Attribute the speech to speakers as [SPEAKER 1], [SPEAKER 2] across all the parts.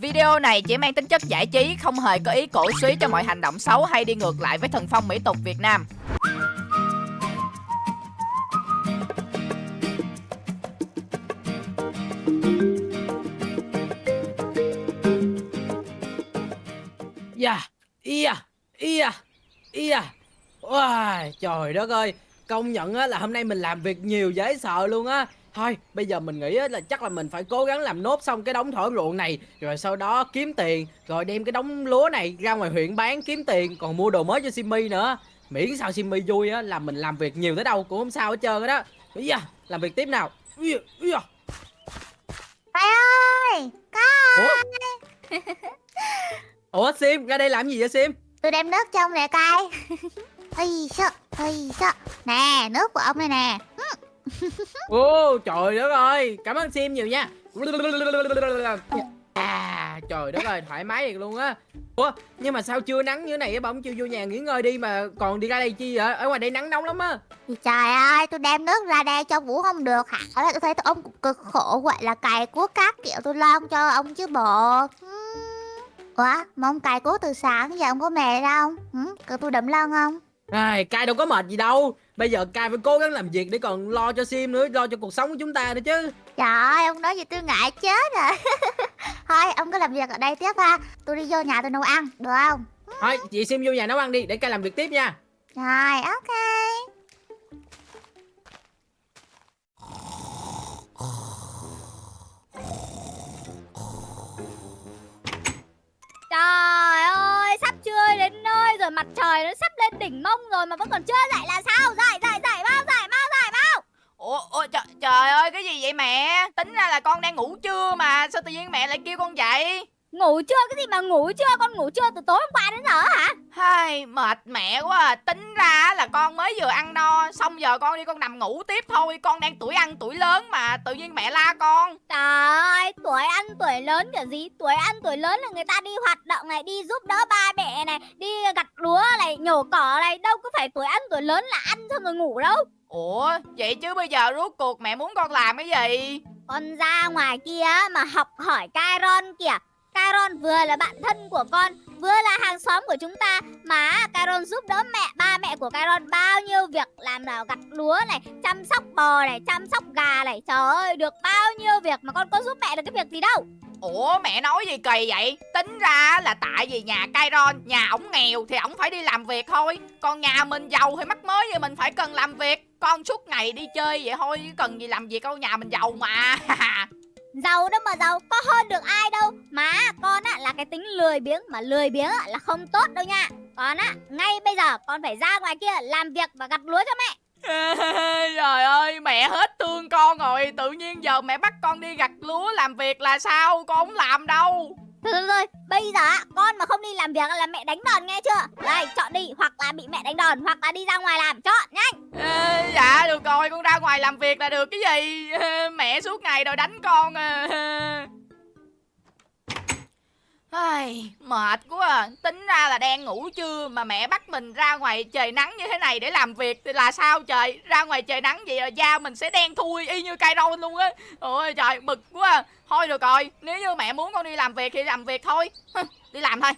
[SPEAKER 1] Video này chỉ mang tính chất giải trí, không hề có ý cổ suý cho mọi hành động xấu hay đi ngược lại với thần phong mỹ tục Việt Nam.
[SPEAKER 2] Dạ, iya, iya, iya, Wow, trời đất ơi, công nhận á là hôm nay mình làm việc nhiều dễ sợ luôn á. Thôi, bây giờ mình nghĩ á là chắc là mình phải cố gắng làm nốt xong cái đống thỏi ruộng này Rồi sau đó kiếm tiền Rồi đem cái đống lúa này ra ngoài huyện bán kiếm tiền Còn mua đồ mới cho Simmy nữa. Miễn sao Simmy vui á là mình làm việc nhiều tới đâu cũng không sao hết trơn đó. Bây giờ, làm việc tiếp nào.
[SPEAKER 3] Cai ơi Cai
[SPEAKER 2] Ủa? Ủa Sim, ra đây làm gì vậy Sim?
[SPEAKER 3] Tôi đem nước cho ông nè Cai Ây sợ, ây sợ Nè, nước của ông đây nè
[SPEAKER 2] Ô trời đất ơi Cảm ơn Sim nhiều nha. À trời đất ơi thoải mái thiệt luôn á. Ủa nhưng mà sao chưa nắng như thế này á Bỗng chưa vô nhà nghỉ ngơi đi mà còn đi ra đây chi vậy? Ở ngoài đây nắng nóng lắm á.
[SPEAKER 3] Trời ơi, tôi đem nước ra đây cho Vũ không được hả? Tôi thấy ông cực khổ vậy là cày cuốc cát kiểu tôi lo cho ông chứ bộ. Ủa, mà ông cày cuốc từ sáng giờ ông có mệt không? Ừ, cứ tôi đấm lưng không?
[SPEAKER 2] Ai, Cai đâu có mệt gì đâu Bây giờ Cai phải cố gắng làm việc để còn lo cho Sim nữa Lo cho cuộc sống của chúng ta nữa chứ.
[SPEAKER 3] Trời ơi, ông nói gì tôi ngại chết rồi. Thôi, ông cứ làm việc ở đây tiếp ha. Tôi đi vô nhà tôi nấu ăn, được không?
[SPEAKER 2] Thôi chị Sim vô nhà nấu ăn đi để Cai làm việc tiếp nha.
[SPEAKER 3] Rồi, ok
[SPEAKER 4] đến nơi rồi, mặt trời nó sắp lên đỉnh mông rồi mà vẫn còn chưa dậy là sao? Dậy, dậy, dậy, mau, dậy, mau, dậy, mau!
[SPEAKER 1] Ủa, ủa trời, trời ơi cái gì vậy mẹ? Tính ra là con đang ngủ trưa mà Sao tự nhiên mẹ lại kêu con dậy?
[SPEAKER 4] Ngủ chưa, cái gì mà ngủ chưa, con ngủ chưa từ tối hôm qua đến giờ hả?
[SPEAKER 1] Hai mệt mẹ quá à. Tính ra là con mới vừa ăn no Xong giờ con đi con nằm ngủ tiếp thôi Con đang tuổi ăn tuổi lớn mà Tự nhiên mẹ la con
[SPEAKER 4] Trời ơi, tuổi ăn tuổi lớn kiểu gì? Tuổi ăn tuổi lớn là người ta đi hoạt động này, đi giúp đỡ ba mẹ này, đi gặt lúa này, nhổ cỏ này, đâu có phải tuổi ăn tuổi lớn là ăn xong rồi ngủ đâu.
[SPEAKER 1] Ủa vậy chứ bây giờ rốt cuộc mẹ muốn con làm cái gì
[SPEAKER 4] Con ra ngoài kia mà học hỏi Kairon kìa. Caron vừa là bạn thân của con, vừa là hàng xóm của chúng ta. Mà Caron giúp đỡ mẹ, ba mẹ của Caron bao nhiêu việc làm nào gặt lúa này, chăm sóc bò này, chăm sóc gà này. Trời ơi, được bao nhiêu việc mà con có giúp mẹ được cái việc gì đâu.
[SPEAKER 1] Ủa mẹ nói gì kỳ vậy? Tính ra là tại vì nhà Kairon Nhà ổng nghèo thì ổng phải đi làm việc thôi. Còn nhà mình giàu thì mắc mới vậy mình phải cần làm việc. Con suốt ngày đi chơi vậy thôi chứ Cần gì làm việc đâu nhà mình giàu mà.
[SPEAKER 4] Giàu đâu mà giàu, có hơn được ai đâu. Mà con á là cái tính lười biếng Mà lười biếng á là không tốt đâu nha. Con á, ngay bây giờ con phải ra ngoài kia Làm việc và gặt lúa cho mẹ.
[SPEAKER 1] Trời ơi mẹ hết thương con rồi. Tự nhiên giờ mẹ bắt con đi gặt lúa làm việc là sao? Con không làm đâu.
[SPEAKER 4] Thôi thôi thôi, bây giờ con mà không đi làm việc là mẹ đánh đòn nghe chưa? Đây, chọn đi, hoặc là bị mẹ đánh đòn Hoặc là đi ra ngoài làm, chọn, nhanh.
[SPEAKER 1] À, Dạ được rồi con ra ngoài làm việc là được cái gì? Mẹ suốt ngày đòi đánh con à. Ai, mệt quá à. Tính ra là đang ngủ trưa Mà mẹ bắt mình ra ngoài trời nắng như thế này Để làm việc thì là sao trời? Ra ngoài trời nắng vậy là da mình sẽ đen thui Y như cây râu luôn á. Ôi trời bực quá à. Thôi được rồi Nếu như mẹ muốn con đi làm việc thì làm việc thôi. Hừ, Đi làm thôi.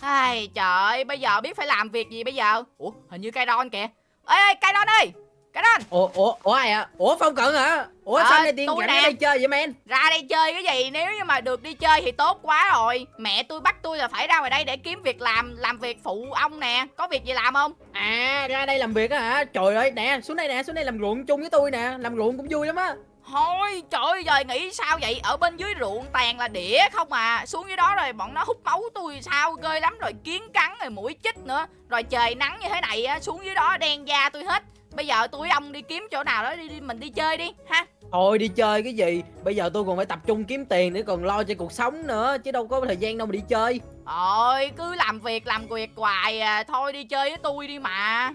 [SPEAKER 1] Ai trời bây giờ biết phải làm việc gì bây giờ? Ủa hình như cây ron kìa. Ê ê cây ron ơi! Cây ron
[SPEAKER 2] Ủa, ủa, ủa ai à? Ủa Phong Cận hả? Ủa
[SPEAKER 1] Ờ,
[SPEAKER 2] sao nay tiên ở đây chơi vậy men?
[SPEAKER 1] Ra đây chơi cái gì? Nếu như mà được đi chơi thì tốt quá rồi. Mẹ tôi bắt tôi là phải ra ngoài đây để kiếm việc làm Làm việc phụ ông nè. Có việc gì làm không?
[SPEAKER 2] À ra đây làm việc á hả? Trời ơi nè, xuống đây nè, xuống đây làm ruộng chung với tôi nè, làm ruộng cũng vui lắm á.
[SPEAKER 1] Thôi trời ơi giờ nghĩ sao vậy? Ở bên dưới ruộng toàn là đĩa không à. Xuống dưới đó rồi bọn nó hút máu tôi sao? Ghê lắm. Rồi kiến cắn rồi mũi chích nữa. Rồi trời nắng như thế này á Xuống dưới đó đen da tôi hết Bây giờ tôi với ông đi kiếm chỗ nào đó đi, đi Mình đi chơi đi ha
[SPEAKER 2] Thôi đi chơi cái gì? Bây giờ tôi còn phải tập trung kiếm tiền để còn lo cho cuộc sống nữa, chứ đâu có thời gian đâu mà đi chơi.
[SPEAKER 1] Ôi cứ làm việc làm việc hoài à Thôi đi chơi với tôi đi mà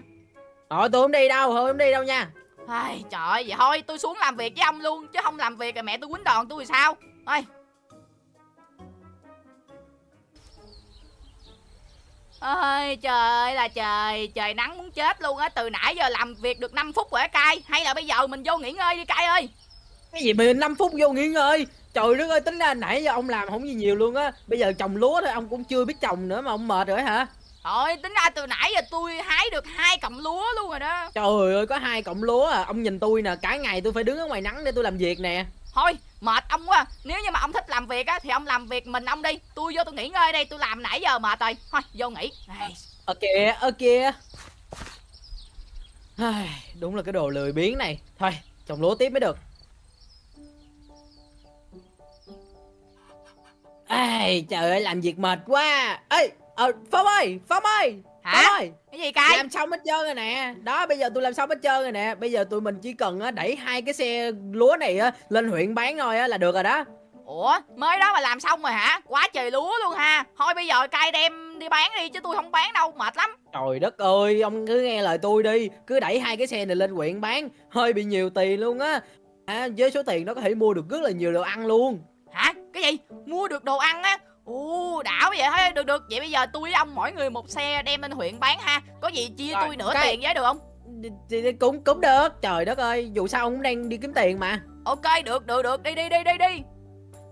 [SPEAKER 2] Rồi tôi không đi đâu, thôi không đi đâu nha.
[SPEAKER 1] Ai, trời ơi, vậy thôi tôi xuống làm việc với ông luôn Chứ không làm việc rồi mẹ tôi quýnh đòn tôi thì sao Thôi ơi trời ơi là trời Trời nắng muốn chết luôn á. Từ nãy giờ làm việc được 5 phút rồi á cay Hay là bây giờ mình vô nghỉ ngơi đi cay ơi.
[SPEAKER 2] Cái gì mà 5 phút vô nghỉ ngơi? Trời đất ơi tính ra nãy giờ ông làm không gì nhiều luôn á. Bây giờ trồng lúa thôi ông cũng chưa biết trồng nữa mà ông mệt rồi hả?
[SPEAKER 1] Thôi tính ra từ nãy giờ tôi hái được hai cọng lúa luôn rồi đó.
[SPEAKER 2] Trời ơi có hai cọng lúa à. Ông nhìn tôi nè cả ngày tôi phải đứng ở ngoài nắng để tôi làm việc nè
[SPEAKER 1] Thôi mệt ông quá. Nếu như mà ông thích làm việc á Thì ông làm việc mình ông đi. Tôi vô tôi nghỉ ngơi đây Tôi làm nãy giờ mệt rồi. Thôi vô nghỉ.
[SPEAKER 2] Ok ok. Đúng là cái đồ lười biếng này. Thôi trồng lúa tiếp mới được. Ê, trời ơi làm việc mệt quá. Ê ờ, phong ơi phong ơi.
[SPEAKER 1] Hả?
[SPEAKER 2] ơi
[SPEAKER 1] Cái gì cay
[SPEAKER 2] làm xong hết trơn rồi nè. Đó bây giờ tôi làm xong hết trơn rồi nè. Bây giờ tụi mình chỉ cần á, đẩy hai cái xe lúa này á, lên huyện bán thôi á, là được rồi đó.
[SPEAKER 1] Ủa mới đó mà làm xong rồi hả? Quá trời lúa luôn ha. Thôi bây giờ cay đem đi bán đi Chứ tôi không bán đâu. Mệt lắm.
[SPEAKER 2] Trời đất ơi ông cứ nghe lời tôi đi. Cứ đẩy hai cái xe này lên huyện bán. Hơi bị nhiều tiền luôn á. À, với số tiền đó có thể mua được rất là nhiều đồ ăn luôn.
[SPEAKER 1] Hả? Cái gì? Mua được đồ ăn á Ồ đảo vậy thôi được được. Vậy bây giờ tôi với ông mỗi người một xe đem lên huyện bán ha. Có gì chia
[SPEAKER 2] Rồi,
[SPEAKER 1] tôi nửa
[SPEAKER 2] cái-
[SPEAKER 1] tiền với được không?
[SPEAKER 2] Cũng cũng được. Trời đất ơi dù sao ông cũng đang đi kiếm tiền mà.
[SPEAKER 1] Ok được được được. Đi đi đi đi đi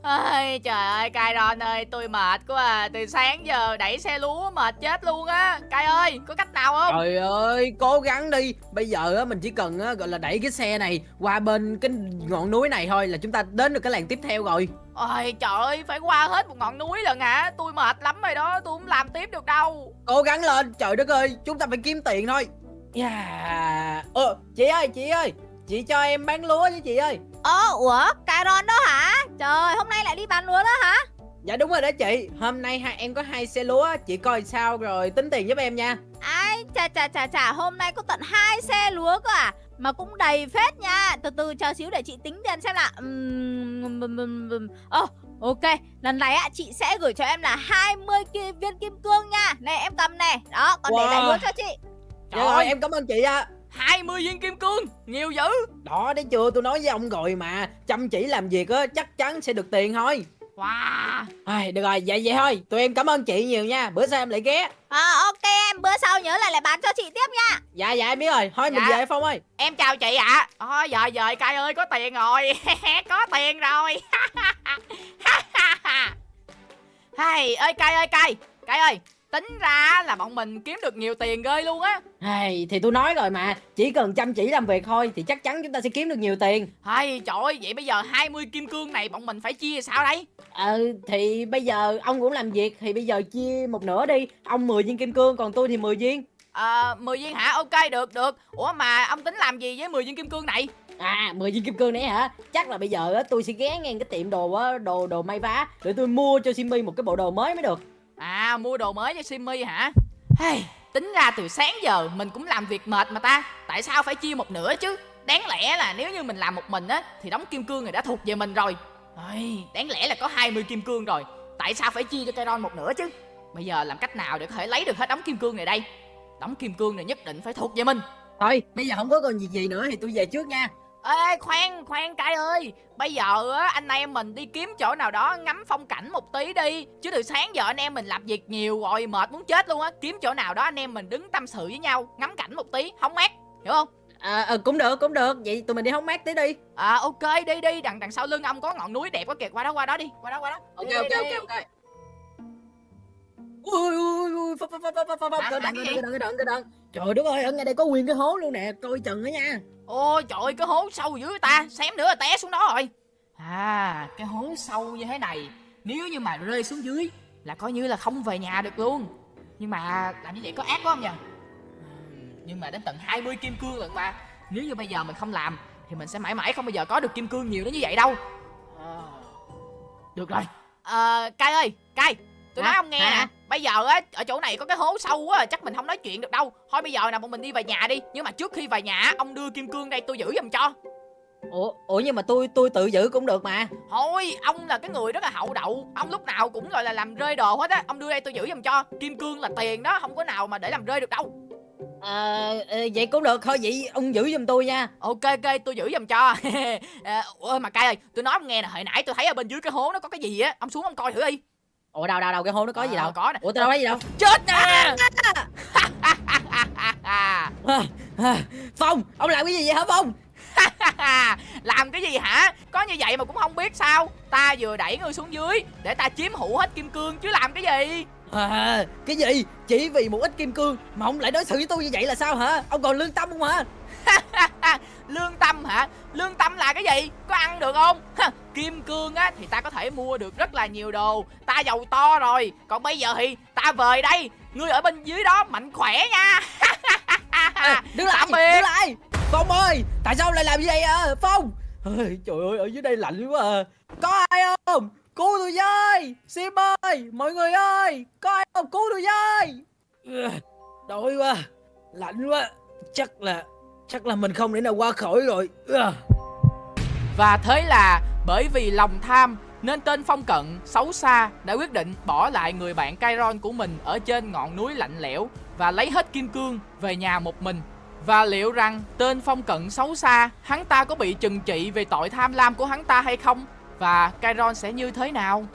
[SPEAKER 1] Ôi, trời ơi Cai Ron ơi tôi mệt quá à. Từ sáng giờ đẩy xe lúa mệt chết luôn á. Cai ơi có cách nào không?
[SPEAKER 2] Trời ơi cố gắng đi. Bây giờ á mình chỉ cần á gọi là đẩy cái xe này qua bên cái ngọn núi này thôi là chúng ta đến được cái làng tiếp theo rồi.
[SPEAKER 1] Ôi trời ơi phải qua hết một ngọn núi lần hả? Tôi mệt lắm rồi đó tôi không làm tiếp được đâu.
[SPEAKER 2] Cố gắng lên. Trời đất ơi chúng ta phải kiếm tiền thôi. Yeah. Ờ, chị ơi chị ơi chị cho em bán lúa với chị ơi
[SPEAKER 4] Ơ, ủa, Caron đó hả? Trời, hôm nay lại đi bán lúa đó hả?
[SPEAKER 2] Dạ đúng rồi đó chị Hôm nay hai em có hai xe lúa Chị coi sao rồi tính tiền giúp em nha
[SPEAKER 4] Ai, chà chà chà chà, hôm nay có tận hai xe lúa cơ à? Mà cũng đầy phết nha. Từ từ chờ xíu để chị tính tiền xem là. Ồ, ok. Lần này á chị sẽ gửi cho em là 20 ki- viên kim cương nha. Này em cầm này. Đó, còn để lại
[SPEAKER 2] Wow.
[SPEAKER 4] lúa cho chị.
[SPEAKER 2] Dạ rồi em cảm ơn chị ạ
[SPEAKER 1] 20 viên kim cương Nhiều dữ.
[SPEAKER 2] Đó đấy chưa tôi nói với ông rồi mà Chăm chỉ làm việc á chắc chắn sẽ được tiền thôi.
[SPEAKER 1] Wow.
[SPEAKER 2] Ai, Được rồi vậy vậy thôi. Tụi em cảm ơn chị nhiều nha. Bữa sau em lại ghé.
[SPEAKER 4] À, ok em, bữa sau nhớ lại lại bán cho chị tiếp nha.
[SPEAKER 2] Dạ dạ em biết rồi. Thôi mình
[SPEAKER 1] Dạ.
[SPEAKER 2] về Phong ơi.
[SPEAKER 1] Em chào chị ạ. Thôi giờ giờ cay ơi có tiền rồi. Có tiền rồi. Hay ơi cay ơi cay. Cay ơi Tính ra là bọn mình kiếm được nhiều tiền ghê luôn á.
[SPEAKER 2] Ai, Thì tôi nói rồi mà Chỉ cần chăm chỉ làm việc thôi Thì chắc chắn chúng ta sẽ kiếm được nhiều tiền.
[SPEAKER 1] Hay trời ơi vậy bây giờ 20 kim cương này bọn mình phải chia sao đây?
[SPEAKER 2] Ờ thì bây giờ ông cũng làm việc Thì bây giờ chia một nửa đi Ông 10 viên kim cương Còn tôi thì 10 viên.
[SPEAKER 1] Ờ 10 viên hả? Ok được được. Ủa mà ông tính làm gì với 10 viên kim cương này?
[SPEAKER 2] À 10 viên kim cương này hả? Chắc là bây giờ á tôi sẽ ghé ngang cái tiệm đồ á Đồ đồ may vá Để tôi mua cho Simmy một cái bộ đồ mới mới được
[SPEAKER 1] À mua đồ mới cho Simmy hả? Hey, Tính ra từ sáng giờ mình cũng làm việc mệt mà ta. Tại sao phải chia một nửa chứ? Đáng lẽ là nếu như mình làm một mình á Thì đóng kim cương này đã thuộc về mình rồi. Ôi, Đáng lẽ là có 20 kim cương rồi. Tại sao phải chia cho Kairon một nửa chứ? Bây giờ làm cách nào để có thể lấy được hết đóng kim cương này đây? Đóng kim cương này nhất định phải thuộc về mình.
[SPEAKER 2] Thôi bây giờ không có còn gì gì nữa Thì tôi về trước nha
[SPEAKER 1] Ê khoan khoan cay ơi. Bây giờ á anh em mình đi kiếm chỗ nào đó ngắm phong cảnh một tí đi. Chứ từ sáng giờ anh em mình làm việc nhiều rồi mệt muốn chết luôn á. Kiếm chỗ nào đó anh em mình đứng tâm sự với nhau Ngắm cảnh một tí hóng mát Hiểu không?
[SPEAKER 2] À, à, Cũng được cũng được. Vậy tụi mình đi hóng mát tí đi.
[SPEAKER 1] À ok đi đi. Đằng đằng sau lưng ông có ngọn núi đẹp quá kìa. Qua đó qua đó đi Qua đó qua đó.
[SPEAKER 2] Ok
[SPEAKER 1] Đi,
[SPEAKER 2] ok
[SPEAKER 1] đi,
[SPEAKER 2] ok ok. Ui ui ui Phập phập phập phập phập phập
[SPEAKER 1] Làm-
[SPEAKER 2] Cẩn
[SPEAKER 1] làm
[SPEAKER 2] thận Trời đất ơi ở ngay đây có nguyên cái hố luôn nè Coi chừng đó nha.
[SPEAKER 1] Ôi trời ơi cái hố sâu dữ ta Xém nữa là té xuống đó rồi. À cái hố sâu như thế này Nếu như mà rơi xuống dưới Là coi như là không về nhà được luôn. Nhưng mà làm như vậy có ác quá không nhỉ Nhưng mà đến tận 20 kim cương lận mà. Nếu như bây giờ mình không làm Thì mình sẽ mãi mãi không bao giờ có được kim cương nhiều đến như vậy đâu. À, Được rồi. Ờ Cai ơi Cai Tôi nói ông nghe nè. Bây giờ á ở chỗ này có cái hố sâu quá à, chắc mình không nói chuyện được đâu. Thôi bây giờ nè bọn mình đi về nhà đi. Nhưng mà trước khi về nhà ông đưa kim cương đây tôi giữ giùm cho.
[SPEAKER 2] Ủa Ủa nhưng mà tôi tôi tự giữ cũng được mà.
[SPEAKER 1] Thôi ông là cái người rất là hậu đậu. Ông lúc nào cũng gọi là làm rơi đồ hết á. Ông đưa đây tôi giữ giùm cho. Kim cương là tiền đó Không có nào mà để làm rơi được đâu.
[SPEAKER 2] Ờ ờ, Vậy cũng được. Thôi vậy ông giữ giùm tôi nha.
[SPEAKER 1] Ok ok tôi giữ giùm cho. À, Ôi mà cay ơi Tôi nói ông nghe nè. Hồi nãy tôi thấy ở bên dưới cái hố nó có cái gì á. Ông xuống ông coi thử đi
[SPEAKER 2] Ủa đâu đâu đâu cái hố nó có gì
[SPEAKER 1] Ờ,
[SPEAKER 2] đâu?
[SPEAKER 1] Có nè.
[SPEAKER 2] Ủa tôi đâu có gì đâu?
[SPEAKER 1] Chết nè!
[SPEAKER 2] À, à, Phong ông làm cái gì vậy hả Phong?
[SPEAKER 1] Làm cái gì hả? Có như vậy mà cũng không biết sao. Ta vừa đẩy ngươi xuống dưới để ta chiếm hữu hết kim cương chứ làm cái gì?
[SPEAKER 2] À, cái gì? Chỉ vì một ít kim cương mà ông lại đối xử với tôi như vậy là sao hả? Ông còn lương tâm không hả?
[SPEAKER 1] lương tâm hả? Lương tâm là cái gì? Có ăn được không? Ha, kim cương á thì ta có thể mua được rất là nhiều đồ. Ta giàu to rồi. Còn bây giờ thì ta về đây. Ngươi ở bên dưới đó mạnh khỏe nha.
[SPEAKER 2] Ê, đứng lại, đứng lại. Phong ơi, tại sao lại làm như vậy à? Phong? Ôi, Trời ơi, ở dưới đây lạnh quá à. Có ai không? Cứu tôi với. Sim ơi, mọi người ơi Có ai không? Cứu tôi với. Đói quá. Lạnh quá. Chắc là Chắc là mình không thể nào qua khỏi rồi
[SPEAKER 1] Và thế là, bởi vì lòng tham, nên tên Phong Cận, xấu xa, đã quyết định bỏ lại người bạn Kairon của mình ở trên ngọn núi lạnh lẽo và lấy hết kim cương về nhà một mình. Và liệu rằng tên Phong Cận xấu xa, hắn ta có bị trừng trị về tội tham lam của hắn ta hay không? Và Kairon sẽ như thế nào?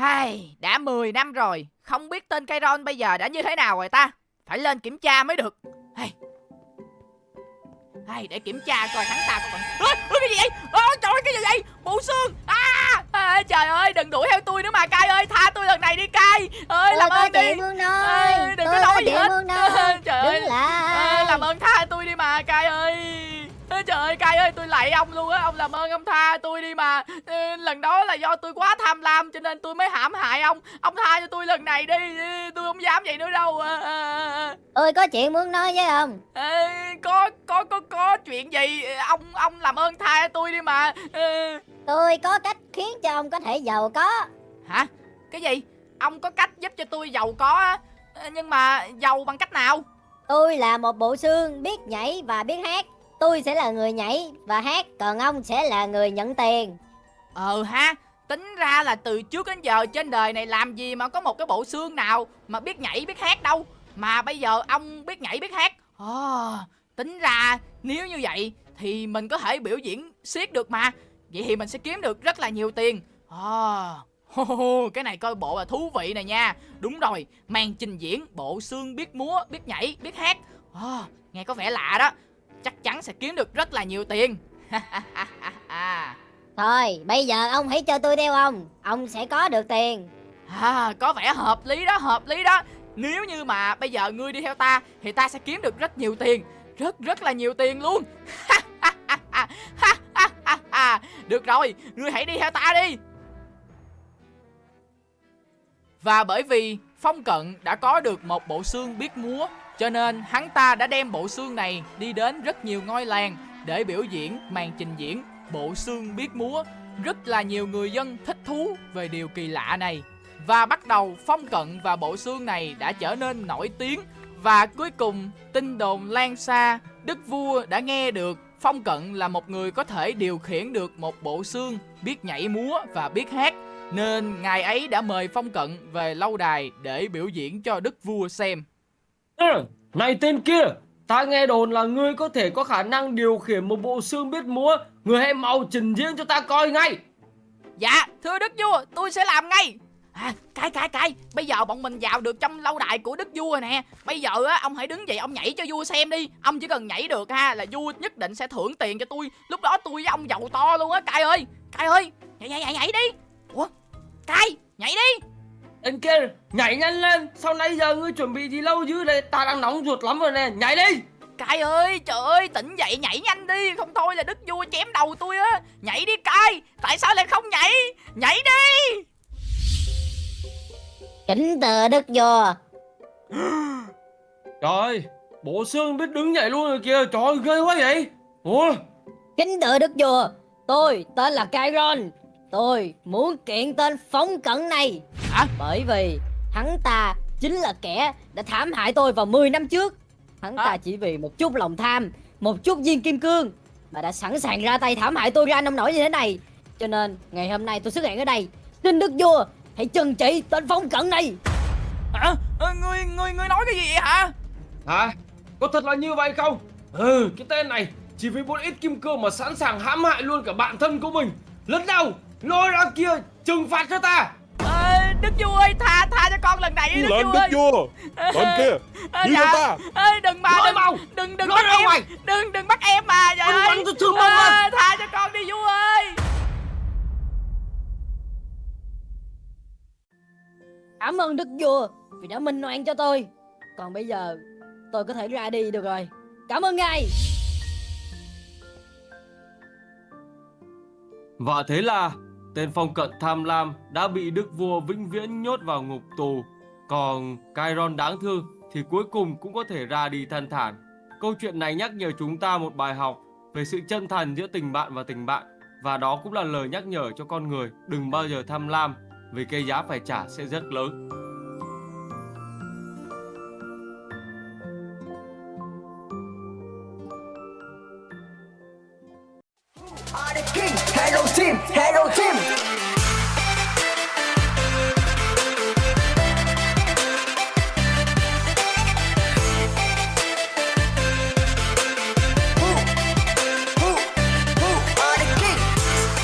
[SPEAKER 1] Hai, đã 10 năm rồi, không biết tên Kairon bây giờ đã như thế nào rồi ta? Phải lên kiểm tra mới được. Hey. Hey, để kiểm tra coi hắn ta có còn... Ơ, ơ, cái gì vậy? Ơ, trời ơi, cái gì vậy? Bộ xương! À, à, trời ơi, đừng đuổi theo tôi nữa mà, Cai ơi, tha tôi lần này đi, Cai! Ơi, làm ơn đi! Ê,
[SPEAKER 4] ơi
[SPEAKER 1] đừng
[SPEAKER 4] tôi
[SPEAKER 1] có nói gì hết.
[SPEAKER 4] Ơi
[SPEAKER 1] Trời ơi.
[SPEAKER 4] đứng
[SPEAKER 1] Ơ,
[SPEAKER 4] lại
[SPEAKER 1] làm ơn tha tôi đi mà, Cai ơi! Ơ, Trời ơi, Cai ơi, tôi lạy ông luôn á, ông làm ơn ông tha tôi đi mà. Ê, Lần đó là do tôi quá tham lam cho nên tôi mới hãm hại ông. Ông tha cho tôi lần này đi, Ê, tôi không dám vậy nữa đâu. À, à, à.
[SPEAKER 4] tôi có chuyện muốn nói với ông.
[SPEAKER 1] Ê, có có có có chuyện gì? Ông ông làm ơn tha cho tôi đi mà. Ê,
[SPEAKER 4] tôi có cách khiến cho ông có thể giàu có.
[SPEAKER 1] Hả? Cái gì? Ông có cách giúp cho tôi giàu có á. Nhưng mà giàu bằng cách nào?
[SPEAKER 4] Tôi là một bộ xương biết nhảy và biết hát tôi sẽ là người nhảy và hát còn ông sẽ là người nhận tiền.
[SPEAKER 1] Ờ ha tính ra là từ trước đến giờ trên đời này làm gì mà có một cái bộ xương nào mà biết nhảy biết hát đâu. Mà bây giờ ông biết nhảy biết hát. Ồ, tính ra nếu như vậy thì mình có thể biểu diễn siết được mà. Vậy thì mình sẽ kiếm được rất là nhiều tiền. Ồ, hô, hô, cái này coi bộ là thú vị này nha. Đúng rồi màn trình diễn bộ xương biết múa biết nhảy biết hát. Ồ, nghe có vẻ lạ đó chắc chắn sẽ kiếm được rất là nhiều tiền.
[SPEAKER 4] Thôi bây giờ ông hãy cho tôi theo ông. Ông sẽ có được tiền.
[SPEAKER 1] À, có vẻ hợp lý đó, hợp lý đó. Nếu như mà bây giờ ngươi đi theo ta Thì ta sẽ kiếm được rất nhiều tiền. Rất rất là nhiều tiền luôn. Được rồi, ngươi hãy đi theo ta đi. Và bởi vì Phong Cận đã có được một bộ xương biết múa cho nên hắn ta đã đem bộ xương này đi đến rất nhiều ngôi làng Để biểu diễn màn trình diễn bộ xương biết múa. Rất là nhiều người dân thích thú về điều kỳ lạ này. Và bắt đầu phong cận và bộ xương này đã trở nên nổi tiếng. Và cuối cùng, tin đồn lan xa, Đức vua đã nghe được Phong cận là một người có thể điều khiển được một bộ xương, Biết nhảy múa và biết hát. Nên ngài ấy đã mời Phong cận về lâu đài để biểu diễn cho đức vua xem.
[SPEAKER 5] Này tên kia, ta nghe đồn là ngươi có thể có khả năng điều khiển một bộ xương biết múa. Ngươi hãy mau trình diễn cho ta coi ngay.
[SPEAKER 1] Dạ thưa đức vua tôi sẽ làm ngay. À cái cái cái, Bây giờ bọn mình vào được trong lâu đài của đức vua nè. Bây giờ á ông hãy đứng dậy ông nhảy cho vua xem đi. Ông chỉ cần nhảy được ha là vua nhất định sẽ thưởng tiền cho tôi. Lúc đó tôi với ông giàu to luôn á cai ơi. Cai ơi nhảy nhảy nhảy nhảy đi. Ủa cai nhảy đi.
[SPEAKER 5] Tên kia, nhảy nhanh lên. Sau nãy giờ ngươi chuẩn bị gì lâu dữ đây? Ta đang nóng ruột lắm rồi nè. Nhảy đi.
[SPEAKER 1] Cai ơi trời ơi tỉnh dậy nhảy nhanh đi Không thôi là đức vua chém đầu tôi á Nhảy đi cai Tại sao lại không nhảy Nhảy đi
[SPEAKER 4] kính từ đức vua
[SPEAKER 5] Trời ơi, bộ xương biết đứng nhảy luôn rồi kìa. Trời ơi, ghê quá vậy. Ủa,
[SPEAKER 4] kính từ đức vua tôi tên là Kairon tôi muốn kiện tên phóng cận này
[SPEAKER 1] Hả?
[SPEAKER 4] bởi vì hắn ta chính là kẻ đã thảm hại tôi vào 10 năm trước hắn
[SPEAKER 1] Hả?
[SPEAKER 4] ta chỉ vì một chút lòng tham một chút viên kim cương mà đã sẵn sàng ra tay thảm hại tôi ra nông nổi như thế này cho nên ngày hôm nay tôi xuất hiện ở đây xin đức vua hãy trừng trị tên phóng cận này
[SPEAKER 1] Hả Ờ, Ngươi ngươi ngươi nói cái gì vậy hả
[SPEAKER 5] hả? Có thật là như vậy không? Ừ, cái tên này chỉ vì một ít kim cương mà sẵn sàng hãm hại luôn cả bạn thân của mình. Lần đầu, lôi ra kia, trừng phạt cho ta.
[SPEAKER 1] Ê, đức vua ơi tha tha cho con lần này đi đức
[SPEAKER 6] Lên
[SPEAKER 1] vua
[SPEAKER 6] đức
[SPEAKER 1] ơi
[SPEAKER 6] vua Lên kia
[SPEAKER 1] Ờ,
[SPEAKER 6] Như
[SPEAKER 1] dạ.
[SPEAKER 6] ta
[SPEAKER 1] ơi đừng mà đừng
[SPEAKER 5] mau
[SPEAKER 1] đừng đừng
[SPEAKER 5] Nói
[SPEAKER 1] bắt
[SPEAKER 5] ra
[SPEAKER 1] em
[SPEAKER 5] ngoài.
[SPEAKER 1] đừng đừng bắt em mà
[SPEAKER 5] Anh
[SPEAKER 1] ơi
[SPEAKER 5] bắn tôi thương mông á.
[SPEAKER 1] Ờ, tha cho con đi vua ơi
[SPEAKER 7] Cảm ơn Đức Vua vì đã minh oan cho tôi. Còn bây giờ tôi có thể ra đi được rồi. Cảm ơn ngài.
[SPEAKER 5] Và thế là tên phong cận tham lam đã bị đức vua vĩnh viễn nhốt vào ngục tù. Còn Chiron đáng thương thì cuối cùng cũng có thể ra đi thanh thản. Câu chuyện này nhắc nhở chúng ta một bài học về sự chân thành giữa tình bạn và tình bạn. Và đó cũng là lời nhắc nhở cho con người đừng bao giờ tham lam, vì cái giá phải trả sẽ rất lớn.